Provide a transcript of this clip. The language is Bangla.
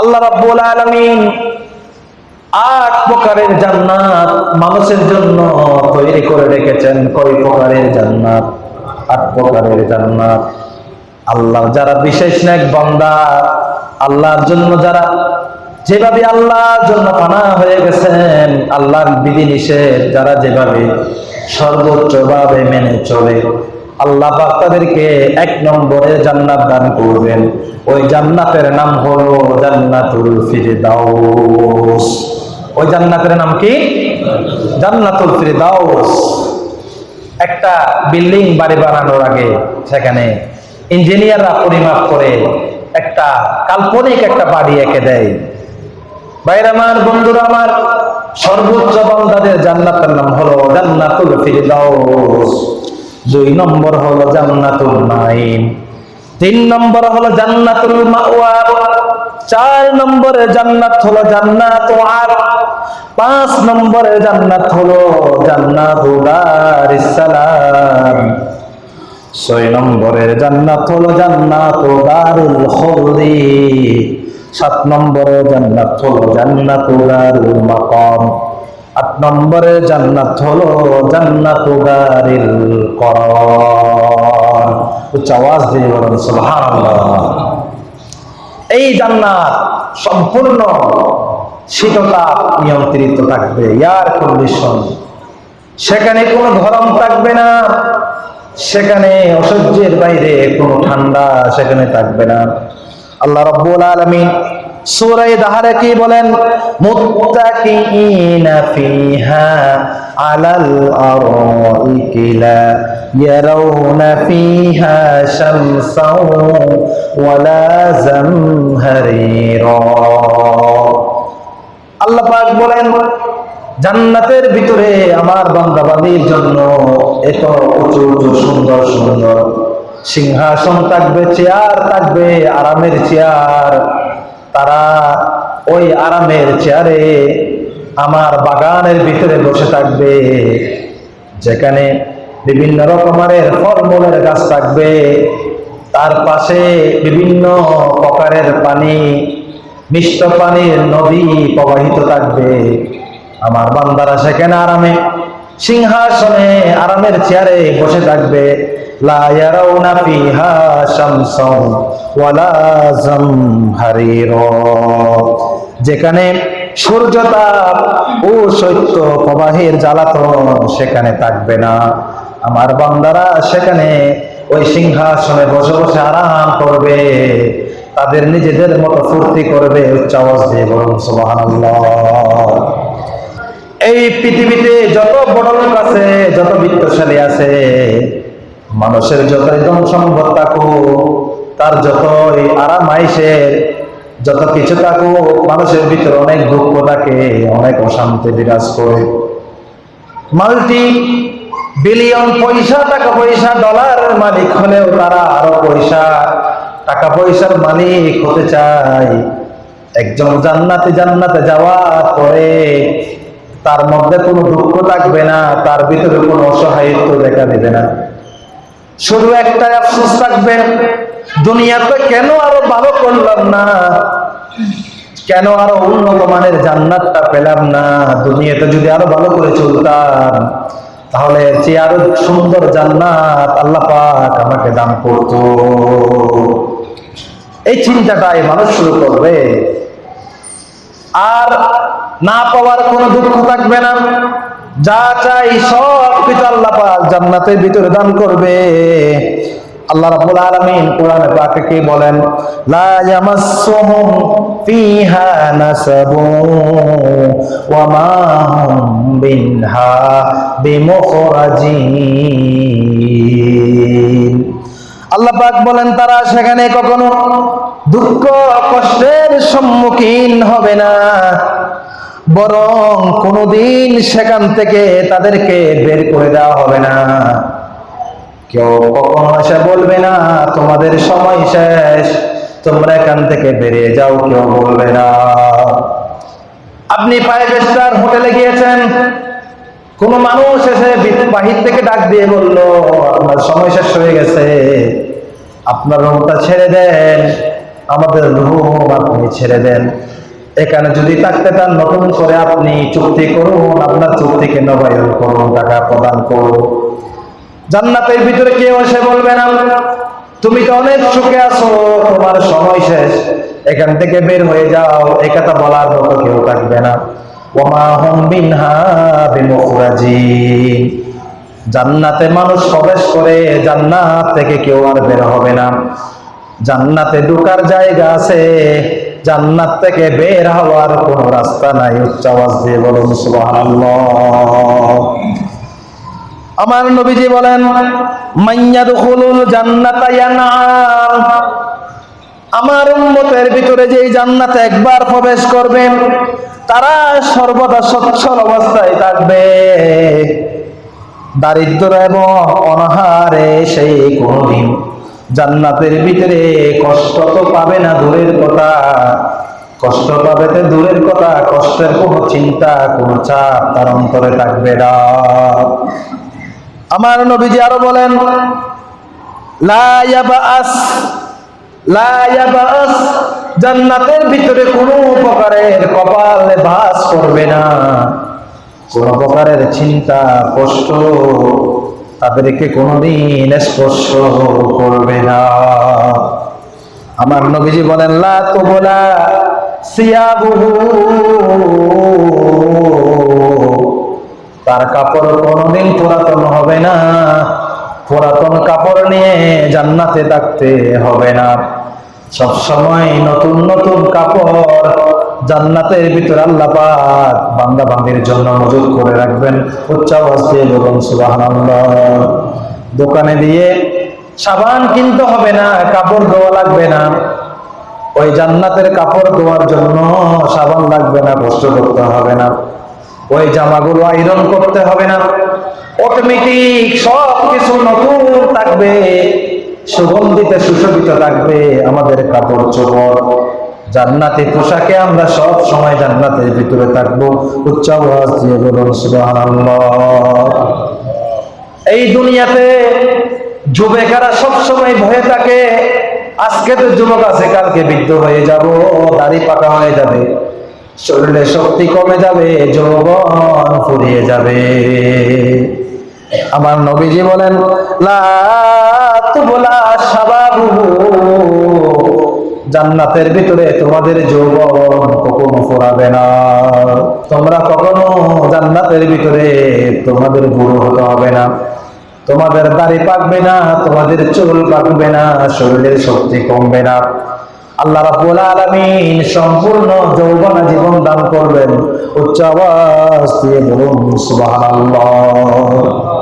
আল্লাহ রাব্বুল আলামিন আট প্রকারের জান্নাত মানুষের জন্য তৈরি করে রেখেছেন। কয় প্রকারের জান্নাত? আট প্রকারের জান্নাত। আল্লাহ যারা বিশেষ নেক বান্দা, আল্লাহর জন্য যারা যেভাবে আল্লাহর জন্য পানা হয়ে গেছেন, আল্লাহর বিধি নিষেধ যারা যেভাবে সর্বোচ্চ ভাবে মেনে চলে আল্লাহ তাদেরকে এক নম্বরে জান্নাত দান করবেন। ওই জান্নাতের নাম হলো জান্নাতুল ফিরদাউস। ওই জান্নাতের নাম কি? জান্নাতুল ফিরদাউস। একটা বিল্ডিং বাড়ি বানানোর আগে সেখানে ইঞ্জিনিয়াররা পরিমাপ করে একটা কাল্পনিক একটা বাড়ি এঁকে দেয়। বাইরে আমার, বন্ধুরা আমার, সর্বোচ্চ বান্দাদের জান্নাতের নাম হলো জান্নাতুল ফিরদাউস। দুই নম্বর হলো জান্নাতুল নাইম তিন নম্বর হলো জান্নাতুল মাওয়া। চার নম্বরে জান্নাত হলো জান্নাত আর পাঁচ নম্বরে জান্নাত হলো জান্নাতুল সালাম। ছয় নম্বরের জান্নাত হলো জান্নাত দারুল খুলদি। সাত নম্বরে জান্নাত হলো জান্নাত দারুল মাকাম। আট নম্বরে জান্নাত হলো জান্নাত দারিল করার। উচ্চ আওয়াজ দিয়ে বলেন, সুবহানাল্লাহ। এই জান্নাত সম্পূর্ণ শীততাপ নিয়ন্ত্রিত থাকবে, এয়ার কন্ডিশন। সেখানে কোনো গরম থাকবে না, সেখানে অসহ্যের বাইরে কোনো ঠান্ডা সেখানে থাকবে না। আল্লাহ রব্বুল আলামিন সূরা দাহারে কি বলেন? মুত্তাকিইনা ফিহা আলাল আরাইকি লা ইয়ারাউনা ফিহা শামসাও ওয়ালা জামহারিরা। আল্লাহ পাক বলেন, জান্নাতের ভিতরে আমার বান্দাবাদীর জন্য এত উঁচু উঁচু, সুন্দর সুন্দর সিংহাসন থাকবে, চেয়ার থাকবে, আরামের চেয়ার তারা ওই আরামের চেয়ারে আমার বাগানের ভিতরে বসে থাকবে। যেখানে বিভিন্ন রকমের ফলমূলের গাছ থাকবে। তার পাশে বিভিন্ন প্রকারের পানি, মিষ্ট পানির নদী প্রবাহিত থাকবে। আমার বান্দারা সেখানে আরামে, সিংহাসনে আরামের চেয়ারে বসে থাকবে। যেখানে সূর্যতাপ ও শৈত্য প্রবাহের জ্বালাতন সেখানে থাকবে না। আমার বান্দারা সেখানে ওই সিংহাসনে বসে বসে আরাম করবে, তাদের নিজেদের মতো ফুর্তি করবে এই পৃথিবীতে যত বড় লোক আছে, যত বিত্তশালী আছে মানুষের যতই ধন সম্পদ থাকুক, তার যতই আরাম আইসের যত কিছু থাকুক, মানুষের ভিতরে অনেক দুঃখ থাকে, অনেক অশান্তি বিরাজ করে। মাল্টি বিলিয়ন পয়সা, টাকা পয়সা, ডলারের মালিক হলেও তারা আরও পয়সা, টাকা পয়সার মালিক হতে চায়। একজন জান্নাতে জান্নাতে যাওয়ার পরে তার মধ্যে কোনো দুঃখ থাকবে না, তার ভিতরে কোনো অসহায়ত্ব দেখা দেবে না। শুধু একটা আফসোস থাকবে দুনিয়াতে কেন আরও ভালো করলাম না? কেন আরও উন্নত মানের জান্নাতটা পেলাম না? দুনিয়াতে যদি আরও ভালো করে চলতাম, তাহলে যে আরও সুন্দর জান্নাত আল্লাহ পাক আমাকে দান করতো। এই চিন্তাটাই মানুষ শুরু করবে। আর না পাওয়ার কোনো দুঃখ থাকবে না। যা চাই সব কিছু আল্লাহ পাক জান্নাতের ভিতরে দান করবে। আল্লাহ রাব্বুল আলামিন কোরআনে পাকে কি বলেন? লা ইয়ামাসসুহুম ফিহা নাসাবু ওয়া মা হুম মিনহা বিমুখরাজিন। আল্লাহ পাক বলেন, তারা সেখানে কখনো দুঃখ কষ্টের সম্মুখীন হবে না। বরং কোনোদিন সেখান থেকে তাদেরকে বের করে দেওয়া হবে না। কেউ কখনো এসে বলবে না, তোমাদের সময় শেষ, তোমরা এখান থেকে বেরিয়ে যাও। কেউ বলবে না। আপনি ফাইভ স্টার হোটেলে গিয়েছেন, কোন মানুষ এসে বাহির থেকে ডাক দিয়ে বলল আপনার সময় শেষ হয়ে গেছে, আপনার রুমটা ছেড়ে দেন, আমাদের রুম আপনি ছেড়ে দেন। এখানে যদি থাকতে চান, নতুন করে আপনি চুক্তি করুন, আপনার চুক্তিকে নবায়ন করুন, টাকা প্রদান করুন। জান্নাতের ভিতরে কেউ এসে বলবে না, তুমি তো অনেক সুখে আছো, তোমার সময় শেষ। এখান থেকে বের হয়ে যাও এ কথা বলার মতো কেউ থাকবে না। জান্নাতে মানুষ প্রবেশ করে জান্নাত থেকে কেউ আর বের হবে না। জান্নাতে ঢুকার জায়গা আছে জান্নাত থেকে বের হওয়ার কোন রাস্তা নাই। উচ্চ আওয়াজ দিয়ে বলুন আমার নবীজি বলেন মাইয়াদখুলুল জান্নাতা ইয়ানআম। আমার উম্মতের ভিতরে যেই জান্নাতে একবার প্রবেশ করবেন তারা সর্বদা সচ্ছল অবস্থায় থাকবে। দারিদ্র এবং অনাহারে সেই কোনদিন জান্নাতের ভিতরে কষ্ট তো পাবে না দূরের কথা। কষ্ট পাবে তো দূরের কথা, কষ্টের কোনো চিন্তা, কোনো চাপ তার অন্তরে থাকবে না। আমার নবীজি আরও বলেন জান্নাতের ভিতরে কোনো প্রকারের কপালে বাস করবে না। কোন প্রকারের চিন্তা, কষ্ট তাদেরকে কোনোদিন স্পর্শ করবে না। আমার নবীজি বলেন, লা তুবলা সিয়াবুহু। তার কাপড় কোনোদিন পুরাতন হবে না। পুরাতন কাপড় নিয়ে জান্নাতে থাকতে হবে না। সব সময় নতুন নতুন কাপড় জান্নাতের ভিতরে আল্লাহ পাক বান্দা বান্দির জন্য মজুদ করে রাখবেন। উচ্চ দিয়ে বলুন, সুবহানাল্লাহ। দোকানে দিয়ে সাবান কিনতে হবে না, কাপড় ধোয়া লাগবে না। ওই জান্নাতের কাপড় ধোয়ার জন্য সাবান লাগবে না, কষ্ট করতে হবে না। ওই জামাগুলো আয়রন করতে হবে না। অটোমেটিক সব কিছু নতুন থাকবে, সুগন্ধিতে সুশোভিত থাকবে, আমাদের কাপড় চোপড়। জান্নাতি পোশাকে আমরা সব সময় জান্নাতের ভিতরে থাকব। উচ্চ দিয়ে এই দুনিয়াতে যুবেকারা সব সময় ভয়ে থাকে। আজকে তো যুবক আছে, কালকে বৃদ্ধ হয়ে যাব, দাড়ি পাকা হয়ে যাবে, শরীরে শক্তি কমে যাবে, যৌবন ফুরিয়ে যাবে। আমার নবীজি বলেন, লা তুবলা শাবাবুহু। জান্নাতের ভিতরে তোমাদের যৌবন কখনো ফুরাবে না। তোমরা কখনো জান্নাতের ভিতরে তোমাদের বুড়ো হতে হবে না। তোমাদের দাড়ি পাকবে না, তোমাদের চুল পাকবে না, শরীরের শক্তি কমবে না। আল্লাহ রাব্বুল আলামিন সম্পূর্ণ যৌবন জীবন দান করবেন। উচ্চ দিয়ে বলুন, সুবহানাল্লাহ।